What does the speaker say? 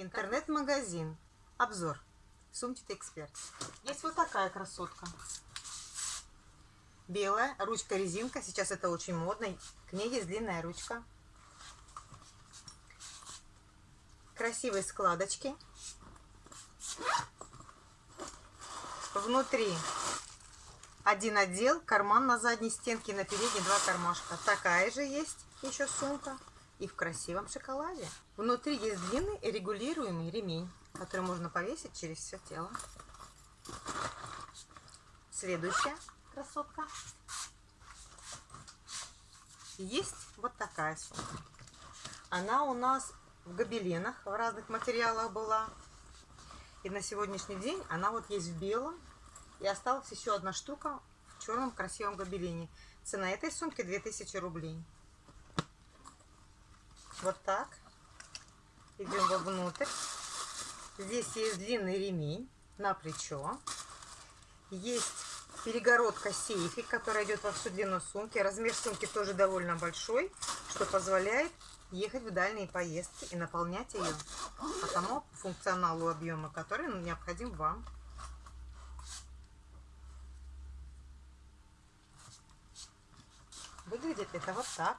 Интернет-магазин. Обзор. Сумчатый эксперт. Есть вот такая красотка. Белая, ручка-резинка. Сейчас это очень модно. К ней есть длинная ручка. Красивые складочки. Внутри один отдел, карман на задней стенке, на передней два кармашка. Такая же есть еще сумка и в красивом шоколаде. Внутри есть длинный регулируемый ремень, который можно повесить через все тело. Следующая красотка. Есть вот такая сумка. Она у нас в гобеленах, в разных материалах была. И на сегодняшний день она вот есть в белом. И осталась еще одна штука в черном красивом гобелене. Цена этой сумки 2000 рублей. Вот так. Идем вовнутрь. Здесь есть длинный ремень на плечо. Есть перегородка сейфик, которая идет во всю длину сумки. Размер сумки тоже довольно большой, что позволяет ехать в дальние поездки и наполнять ее по тому функционалу объема, который необходим вам. Выглядит это вот так.